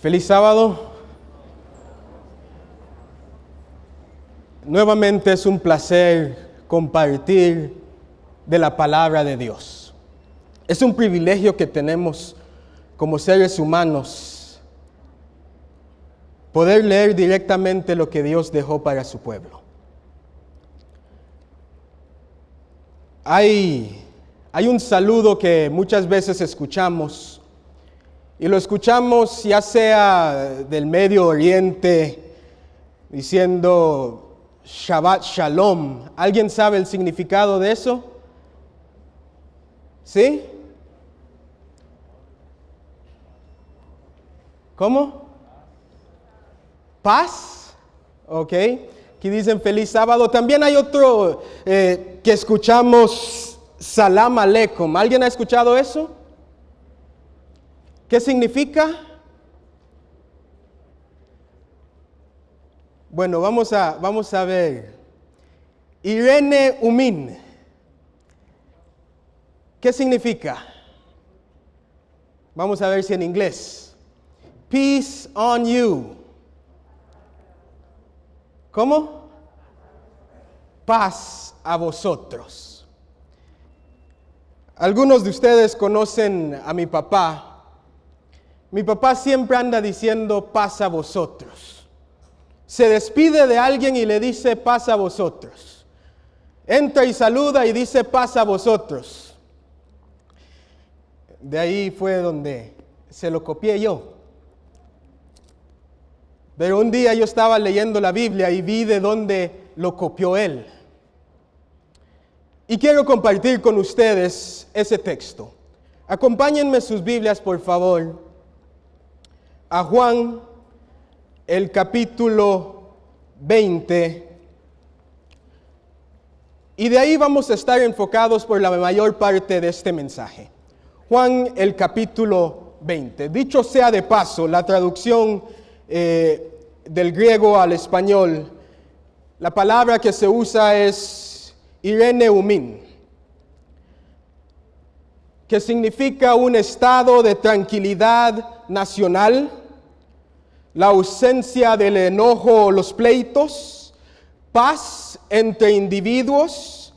Feliz sábado. Nuevamente es un placer compartir de la palabra de Dios. Es un privilegio que tenemos como seres humanos poder leer directamente lo que Dios dejó para su pueblo. Hay, hay un saludo que muchas veces escuchamos y lo escuchamos ya sea del Medio Oriente diciendo Shabbat Shalom. ¿Alguien sabe el significado de eso? ¿Sí? ¿Cómo? Paz. Ok. Aquí dicen feliz sábado. También hay otro eh, que escuchamos Salam Aleikum. ¿Alguien ha escuchado eso? ¿Qué significa? Bueno, vamos a, vamos a ver. Irene Umin. ¿Qué significa? Vamos a ver si en inglés. Peace on you. ¿Cómo? Paz a vosotros. Algunos de ustedes conocen a mi papá. Mi papá siempre anda diciendo paz a vosotros. Se despide de alguien y le dice paz a vosotros. Entra y saluda y dice paz a vosotros. De ahí fue donde se lo copié yo. Pero un día yo estaba leyendo la Biblia y vi de dónde lo copió él. Y quiero compartir con ustedes ese texto. Acompáñenme sus Biblias, por favor a Juan el capítulo 20 y de ahí vamos a estar enfocados por la mayor parte de este mensaje. Juan el capítulo 20. Dicho sea de paso, la traducción eh, del griego al español, la palabra que se usa es Irene Umin, que significa un estado de tranquilidad nacional, la ausencia del enojo o los pleitos, paz entre individuos,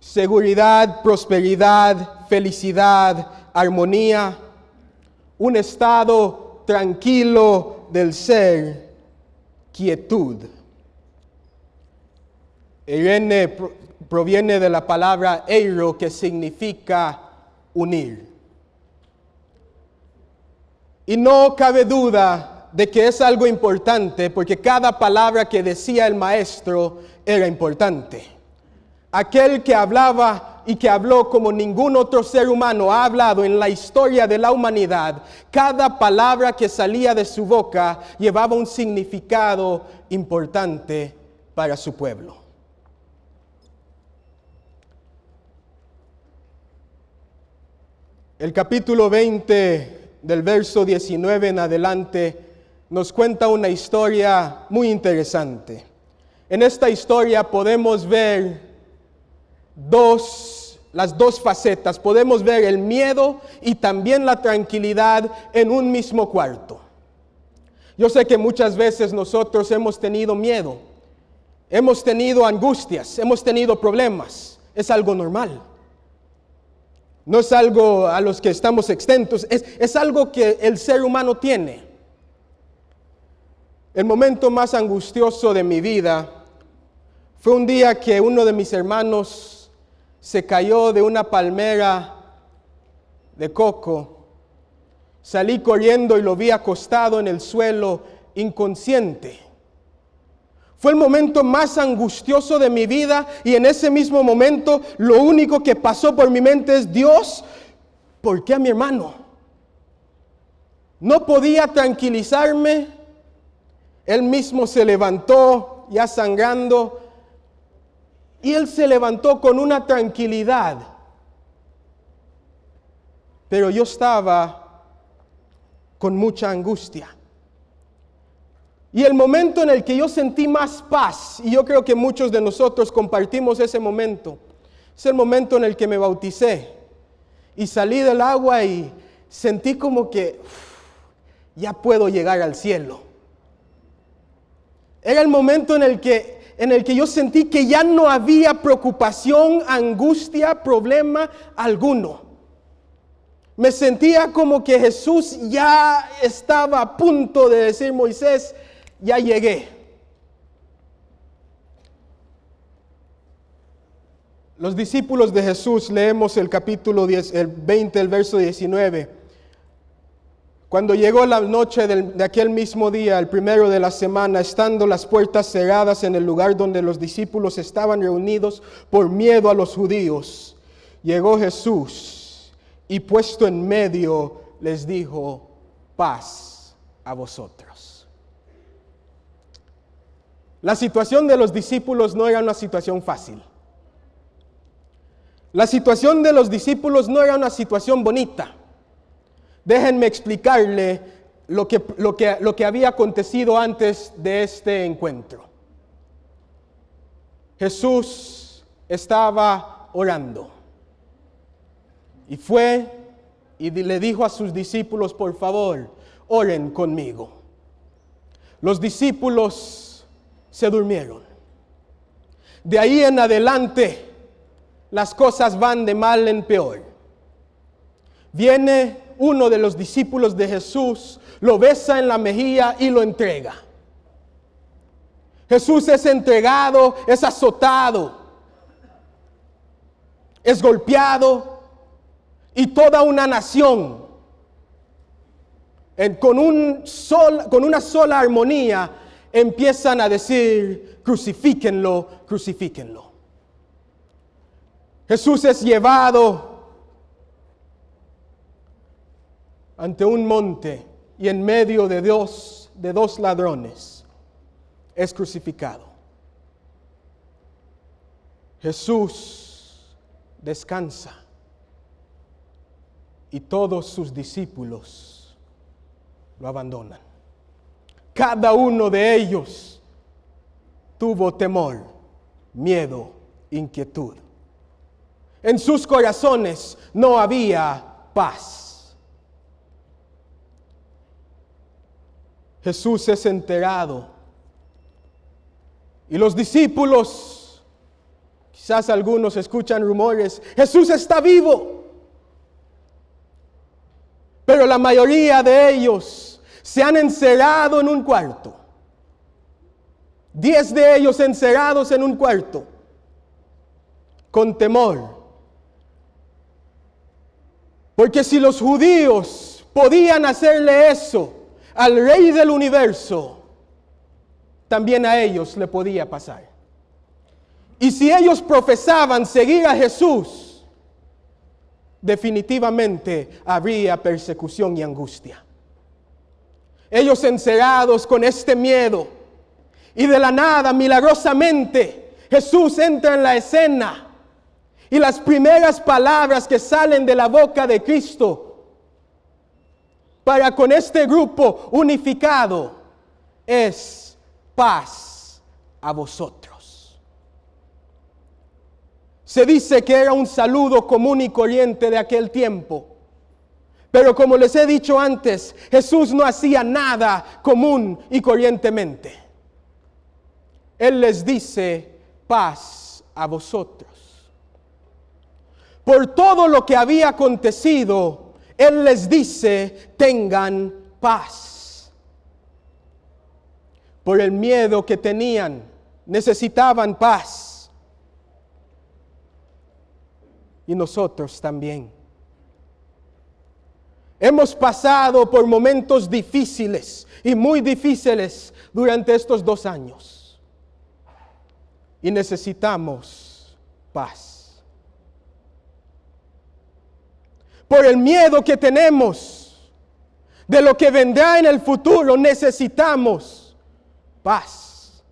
seguridad, prosperidad, felicidad, armonía, un estado tranquilo del ser, quietud. Irene proviene de la palabra eiro que significa unir. Y no cabe duda de que es algo importante porque cada palabra que decía el maestro era importante. Aquel que hablaba y que habló como ningún otro ser humano ha hablado en la historia de la humanidad, cada palabra que salía de su boca llevaba un significado importante para su pueblo. El capítulo 20 del verso 19 en adelante nos cuenta una historia muy interesante. En esta historia podemos ver dos, las dos facetas. Podemos ver el miedo y también la tranquilidad en un mismo cuarto. Yo sé que muchas veces nosotros hemos tenido miedo, hemos tenido angustias, hemos tenido problemas. Es algo normal. No es algo a los que estamos extentos, es, es algo que el ser humano tiene. El momento más angustioso de mi vida fue un día que uno de mis hermanos se cayó de una palmera de coco. Salí corriendo y lo vi acostado en el suelo inconsciente. Fue el momento más angustioso de mi vida y en ese mismo momento lo único que pasó por mi mente es, Dios, ¿por qué a mi hermano? No podía tranquilizarme él mismo se levantó ya sangrando y él se levantó con una tranquilidad. Pero yo estaba con mucha angustia. Y el momento en el que yo sentí más paz, y yo creo que muchos de nosotros compartimos ese momento, es el momento en el que me bauticé y salí del agua y sentí como que ya puedo llegar al cielo. Era el momento en el que, en el que yo sentí que ya no había preocupación, angustia, problema alguno. Me sentía como que Jesús ya estaba a punto de decir, Moisés, ya llegué. Los discípulos de Jesús, leemos el capítulo 10, el 20, el verso 19. Cuando llegó la noche de aquel mismo día, el primero de la semana, estando las puertas cerradas en el lugar donde los discípulos estaban reunidos por miedo a los judíos, llegó Jesús y puesto en medio les dijo, paz a vosotros. La situación de los discípulos no era una situación fácil. La situación de los discípulos no era una situación bonita. Déjenme explicarle lo que, lo que, lo que había acontecido antes de este encuentro. Jesús estaba orando y fue y le dijo a sus discípulos, por favor, oren conmigo. Los discípulos se durmieron. De ahí en adelante, las cosas van de mal en peor. Viene uno de los discípulos de Jesús, lo besa en la mejilla y lo entrega. Jesús es entregado, es azotado, es golpeado y toda una nación en- con, un sol- con una sola armonía empiezan a decir, crucifíquenlo, crucifíquenlo. Jesús es llevado ante un monte y en medio de dos, de dos ladrones es crucificado. Jesús descansa y todos sus discípulos lo abandonan. Cada uno de ellos tuvo temor, miedo, inquietud. En sus corazones no había paz. Jesús es enterado. Y los discípulos, quizás algunos escuchan rumores, Jesús está vivo. Pero la mayoría de ellos se han encerrado en un cuarto. Diez de ellos encerrados en un cuarto, con temor. Porque si los judíos podían hacerle eso al rey del universo, también a ellos le podía pasar. Y si ellos profesaban seguir a Jesús, definitivamente habría persecución y angustia. Ellos encerrados con este miedo y de la nada, milagrosamente, Jesús entra en la escena y las primeras palabras que salen de la boca de Cristo para con este grupo unificado es paz a vosotros. Se dice que era un saludo común y corriente de aquel tiempo. Pero como les he dicho antes, Jesús no hacía nada común y corrientemente. Él les dice, paz a vosotros. Por todo lo que había acontecido, Él les dice, tengan paz. Por el miedo que tenían, necesitaban paz. Y nosotros también. Hemos pasado por momentos difíciles y muy difíciles durante estos dos años. Y necesitamos paz. Por el miedo que tenemos de lo que vendrá en el futuro, necesitamos paz.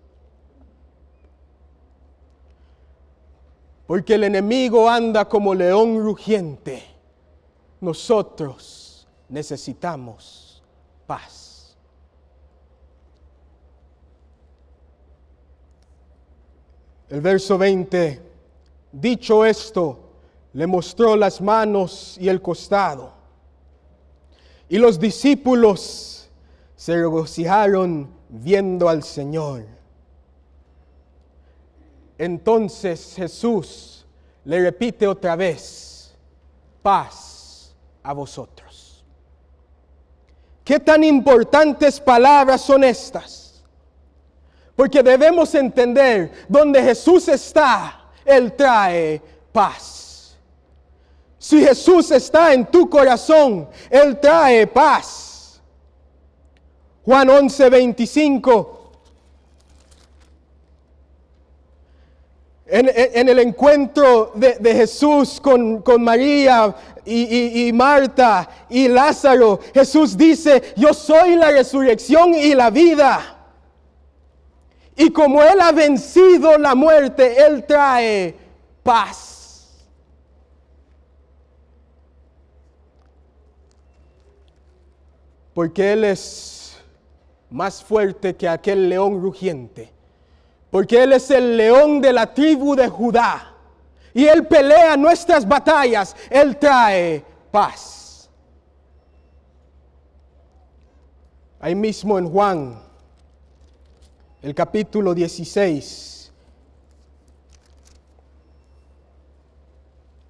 Porque el enemigo anda como león rugiente. Nosotros necesitamos paz. El verso 20, dicho esto, le mostró las manos y el costado. Y los discípulos se regocijaron viendo al Señor. Entonces Jesús le repite otra vez, paz a vosotros. ¿Qué tan importantes palabras son estas? Porque debemos entender, donde Jesús está, Él trae paz. Si Jesús está en tu corazón, Él trae paz. Juan 11, 25. En, el encuentro de, Jesús con, María y, Marta y Lázaro, Jesús dice, yo soy la resurrección y la vida. Y como Él ha vencido la muerte, Él trae paz. Porque Él es más fuerte que aquel león rugiente. Porque Él es el león de la tribu de Judá. Y Él pelea nuestras batallas. Él trae paz. Ahí mismo en Juan, el capítulo 16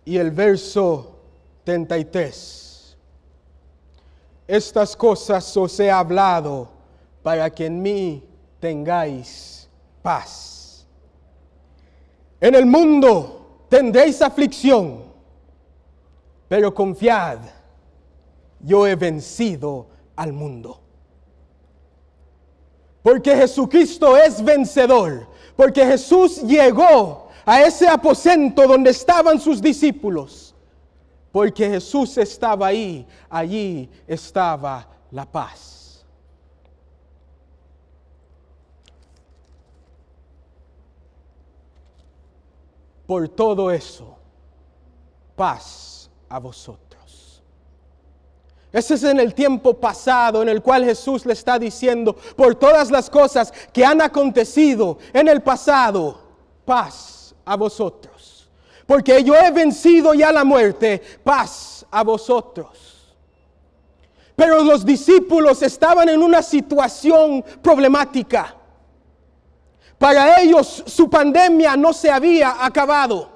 y el verso 33. Estas cosas os he hablado para que en mí tengáis paz. En el mundo tendréis aflicción, pero confiad, yo he vencido al mundo. Porque Jesucristo es vencedor, porque Jesús llegó a ese aposento donde estaban sus discípulos, porque Jesús estaba ahí, allí estaba la paz. Por todo eso, paz a vosotros. Ese es en el tiempo pasado en el cual Jesús le está diciendo, por todas las cosas que han acontecido en el pasado, paz a vosotros. Porque yo he vencido ya la muerte, paz a vosotros. Pero los discípulos estaban en una situación problemática. Para ellos su pandemia no se había acabado.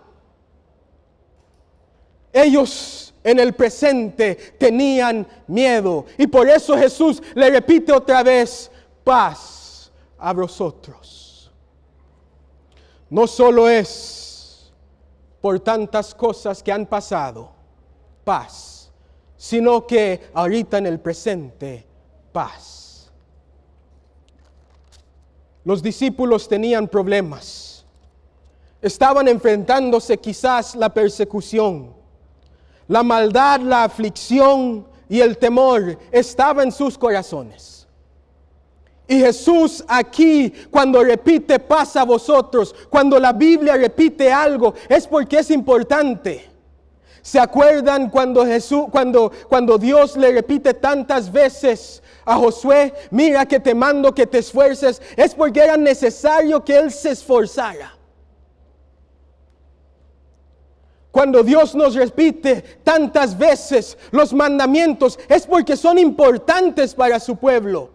Ellos en el presente tenían miedo. Y por eso Jesús le repite otra vez, paz a vosotros no solo es por tantas cosas que han pasado, paz, sino que ahorita en el presente, paz. Los discípulos tenían problemas. Estaban enfrentándose quizás la persecución. La maldad, la aflicción y el temor estaba en sus corazones. Y Jesús aquí, cuando repite paz a vosotros, cuando la Biblia repite algo, es porque es importante. ¿Se acuerdan cuando Jesús, cuando, cuando Dios le repite tantas veces a Josué, mira que te mando que te esfuerces? Es porque era necesario que él se esforzara. Cuando Dios nos repite tantas veces los mandamientos, es porque son importantes para su pueblo.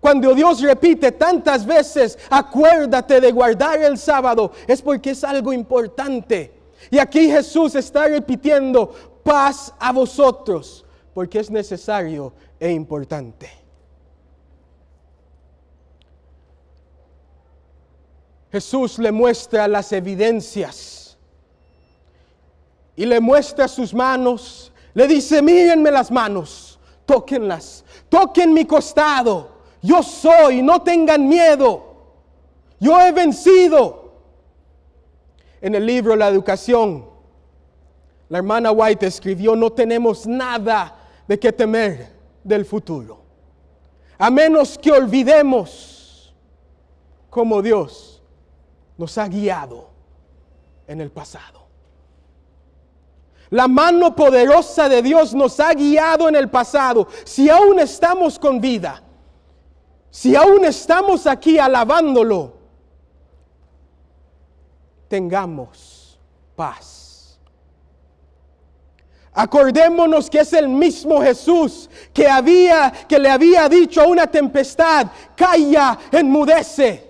Cuando Dios repite tantas veces, acuérdate de guardar el sábado, es porque es algo importante. Y aquí Jesús está repitiendo, paz a vosotros, porque es necesario e importante. Jesús le muestra las evidencias y le muestra sus manos. Le dice, mírenme las manos, tóquenlas, toquen mi costado yo soy, no tengan miedo. Yo he vencido. En el libro La Educación, la hermana White escribió, no tenemos nada de qué temer del futuro. A menos que olvidemos cómo Dios nos ha guiado en el pasado. La mano poderosa de Dios nos ha guiado en el pasado. Si aún estamos con vida, si aún estamos aquí alabándolo, tengamos paz. Acordémonos que es el mismo Jesús que había que le había dicho a una tempestad, calla, enmudece.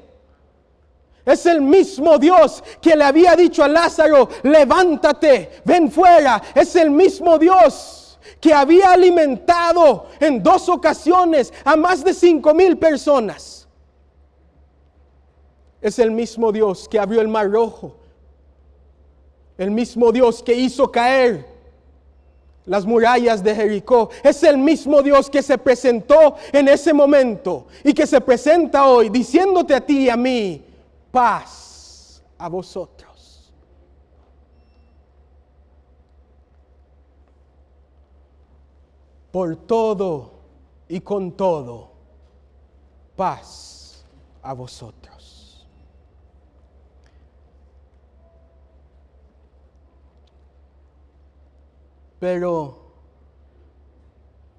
Es el mismo Dios que le había dicho a Lázaro, levántate, ven fuera. Es el mismo Dios que había alimentado en dos ocasiones a más de cinco mil personas. Es el mismo Dios que abrió el mar rojo. El mismo Dios que hizo caer las murallas de Jericó. Es el mismo Dios que se presentó en ese momento y que se presenta hoy diciéndote a ti y a mí, paz a vosotros. Por todo y con todo, paz a vosotros. Pero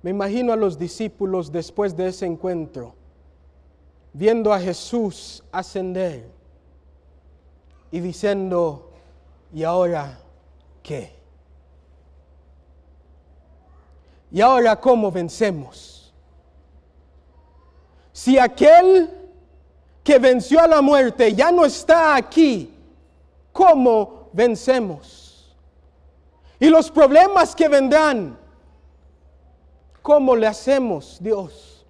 me imagino a los discípulos después de ese encuentro, viendo a Jesús ascender y diciendo, ¿y ahora qué? ¿Y ahora cómo vencemos? Si aquel que venció a la muerte ya no está aquí, ¿cómo vencemos? Y los problemas que vendrán, ¿cómo le hacemos, Dios?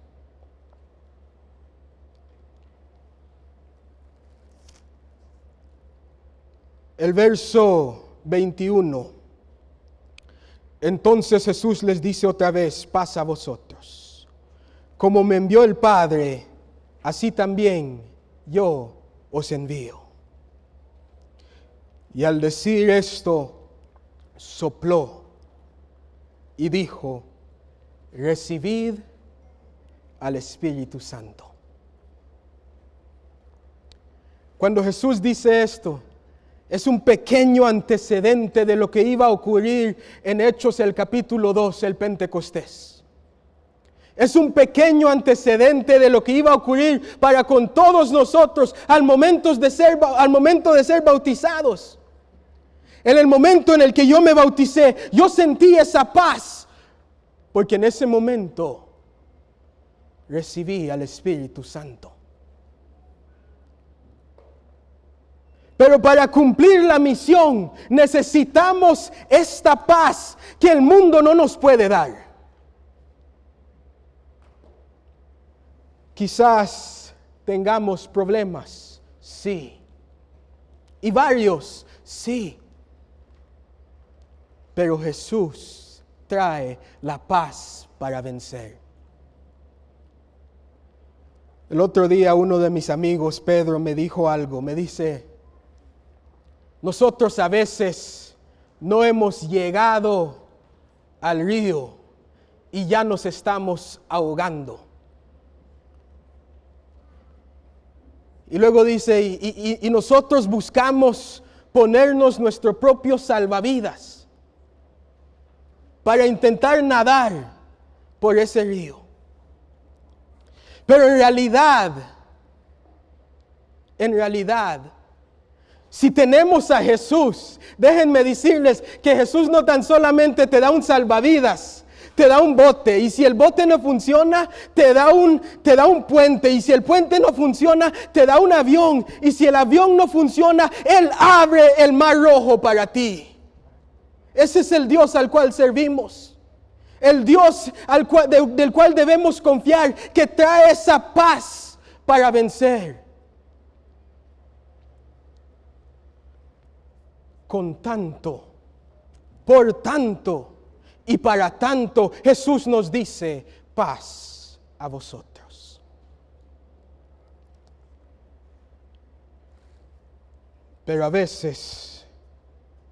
El verso 21. Entonces Jesús les dice otra vez, pasa a vosotros. Como me envió el Padre, así también yo os envío. Y al decir esto, sopló y dijo, recibid al Espíritu Santo. Cuando Jesús dice esto, es un pequeño antecedente de lo que iba a ocurrir en Hechos el capítulo 2, el Pentecostés. Es un pequeño antecedente de lo que iba a ocurrir para con todos nosotros al momento de ser, al momento de ser bautizados. En el momento en el que yo me bauticé, yo sentí esa paz, porque en ese momento recibí al Espíritu Santo. Pero para cumplir la misión necesitamos esta paz que el mundo no nos puede dar. Quizás tengamos problemas, sí. Y varios, sí. Pero Jesús trae la paz para vencer. El otro día uno de mis amigos, Pedro, me dijo algo. Me dice, nosotros a veces no hemos llegado al río y ya nos estamos ahogando. Y luego dice, y, nosotros buscamos ponernos nuestro propio salvavidas para intentar nadar por ese río. Pero en realidad, en realidad, si tenemos a Jesús, déjenme decirles que Jesús no tan solamente te da un salvavidas, te da un bote y si el bote no funciona, te da un te da un puente y si el puente no funciona, te da un avión y si el avión no funciona, él abre el mar rojo para ti. Ese es el Dios al cual servimos. El Dios al cual, del cual debemos confiar, que trae esa paz para vencer. Con tanto, por tanto y para tanto, Jesús nos dice, paz a vosotros. Pero a veces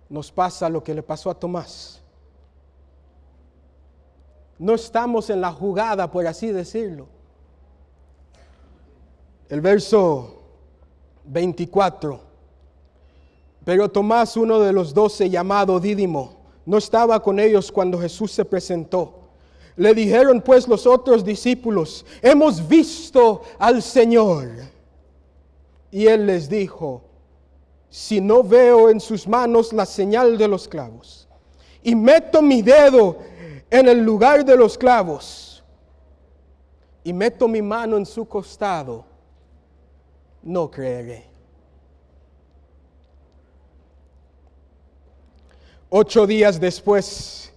nos pasa lo que le pasó a Tomás. No estamos en la jugada, por así decirlo. El verso 24. Pero Tomás, uno de los doce llamado Dídimo, no estaba con ellos cuando Jesús se presentó. Le dijeron pues los otros discípulos, hemos visto al Señor. Y él les dijo, si no veo en sus manos la señal de los clavos, y meto mi dedo en el lugar de los clavos y meto mi mano en su costado, no creeré. Ocho días después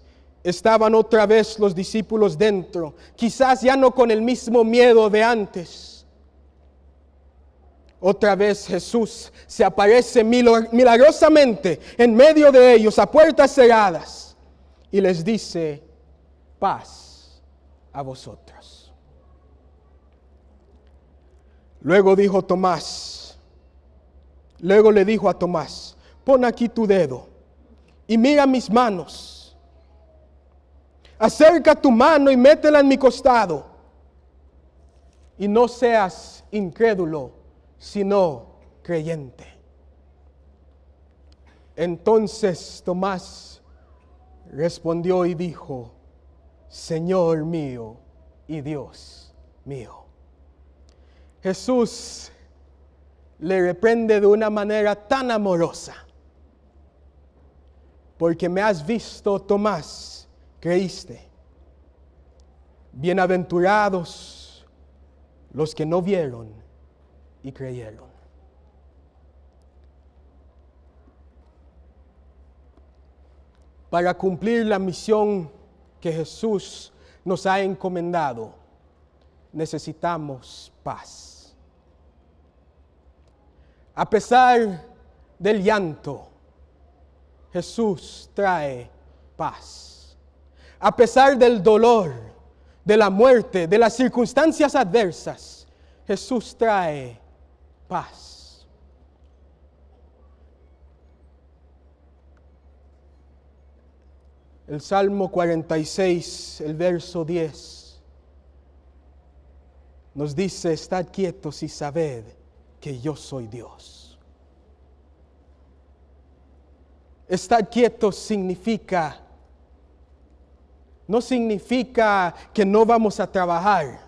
estaban otra vez los discípulos dentro, quizás ya no con el mismo miedo de antes. Otra vez Jesús se aparece milagrosamente en medio de ellos a puertas cerradas y les dice, paz a vosotros. Luego dijo Tomás, luego le dijo a Tomás, pon aquí tu dedo y mira mis manos. Acerca tu mano y métela en mi costado. Y no seas incrédulo, sino creyente. Entonces Tomás respondió y dijo, Señor mío y Dios mío. Jesús le reprende de una manera tan amorosa porque me has visto, Tomás, creíste. Bienaventurados los que no vieron y creyeron. Para cumplir la misión que Jesús nos ha encomendado, necesitamos paz. A pesar del llanto, Jesús trae paz. A pesar del dolor, de la muerte, de las circunstancias adversas, Jesús trae paz. El Salmo 46, el verso 10, nos dice, estad quietos y sabed que yo soy Dios. Estar quieto significa, no significa que no vamos a trabajar.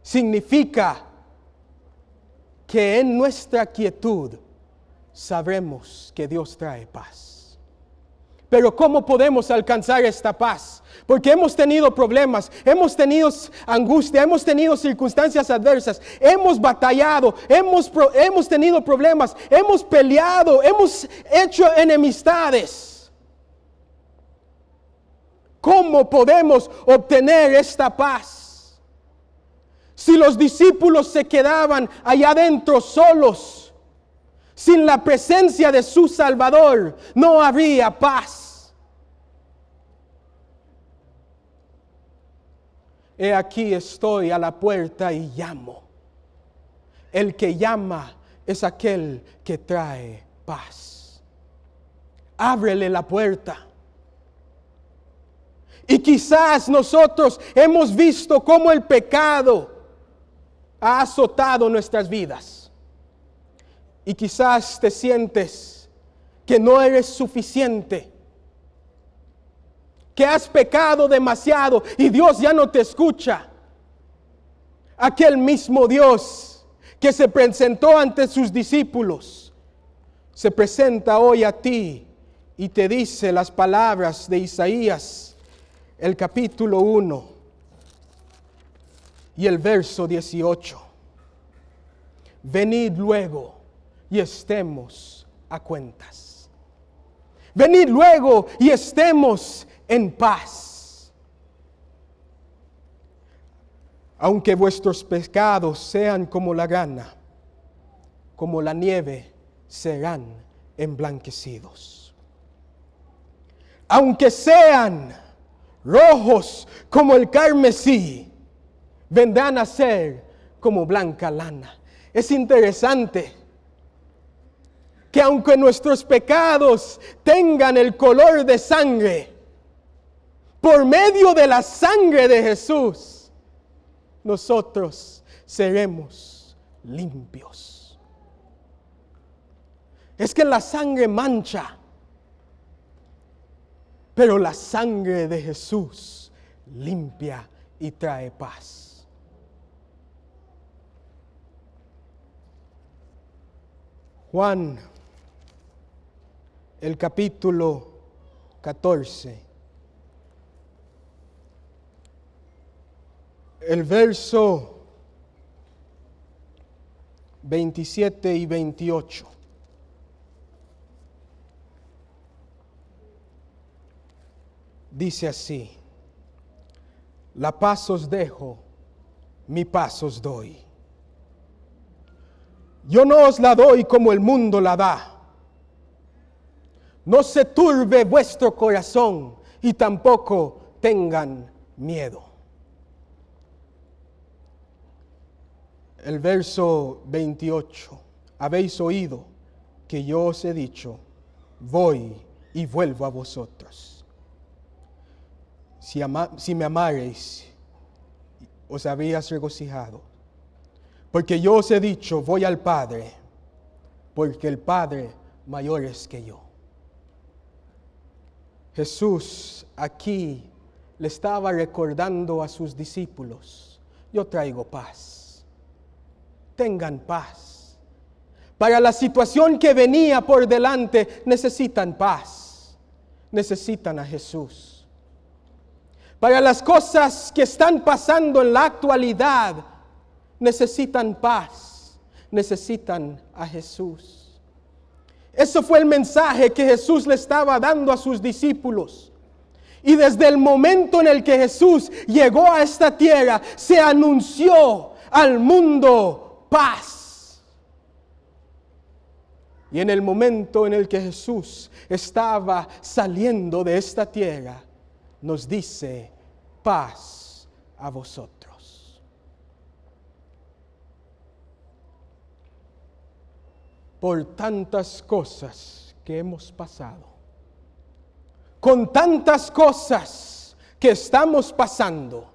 Significa que en nuestra quietud sabremos que Dios trae paz. Pero ¿cómo podemos alcanzar esta paz? Porque hemos tenido problemas, hemos tenido angustia, hemos tenido circunstancias adversas, hemos batallado, hemos, hemos tenido problemas, hemos peleado, hemos hecho enemistades. ¿Cómo podemos obtener esta paz? Si los discípulos se quedaban allá adentro solos, sin la presencia de su Salvador, no habría paz. He aquí estoy a la puerta y llamo. El que llama es aquel que trae paz. Ábrele la puerta. Y quizás nosotros hemos visto cómo el pecado ha azotado nuestras vidas. Y quizás te sientes que no eres suficiente que has pecado demasiado y Dios ya no te escucha. Aquel mismo Dios que se presentó ante sus discípulos, se presenta hoy a ti y te dice las palabras de Isaías, el capítulo 1 y el verso 18. Venid luego y estemos a cuentas. Venid luego y estemos en paz. Aunque vuestros pecados sean como la grana, como la nieve, serán emblanquecidos. Aunque sean rojos como el carmesí, vendrán a ser como blanca lana. Es interesante que aunque nuestros pecados tengan el color de sangre, por medio de la sangre de Jesús, nosotros seremos limpios. Es que la sangre mancha, pero la sangre de Jesús limpia y trae paz. Juan, el capítulo 14. El verso 27 y 28. Dice así, la paz os dejo, mi paz os doy. Yo no os la doy como el mundo la da. No se turbe vuestro corazón y tampoco tengan miedo. El verso 28. Habéis oído que yo os he dicho, voy y vuelvo a vosotros. Si, me amareis, os habías regocijado. Porque yo os he dicho, voy al Padre, porque el Padre mayor es que yo. Jesús aquí le estaba recordando a sus discípulos, yo traigo paz, tengan paz. Para la situación que venía por delante necesitan paz, necesitan a Jesús. Para las cosas que están pasando en la actualidad, necesitan paz, necesitan a Jesús. Eso fue el mensaje que Jesús le estaba dando a sus discípulos. Y desde el momento en el que Jesús llegó a esta tierra, se anunció al mundo paz. Y en el momento en el que Jesús estaba saliendo de esta tierra, nos dice, paz a vosotros. Por tantas cosas que hemos pasado, con tantas cosas que estamos pasando,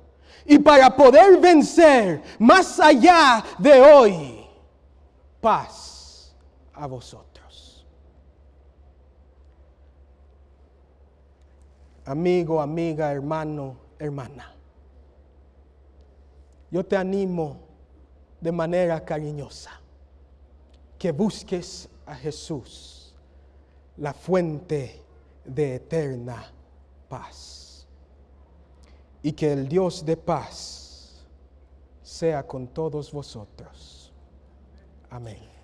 y para poder vencer más allá de hoy, paz a vosotros. Amigo, amiga, hermano, hermana, yo te animo de manera cariñosa que busques a Jesús, la fuente de eterna paz. Y que el Dios de paz sea con todos vosotros. Amén.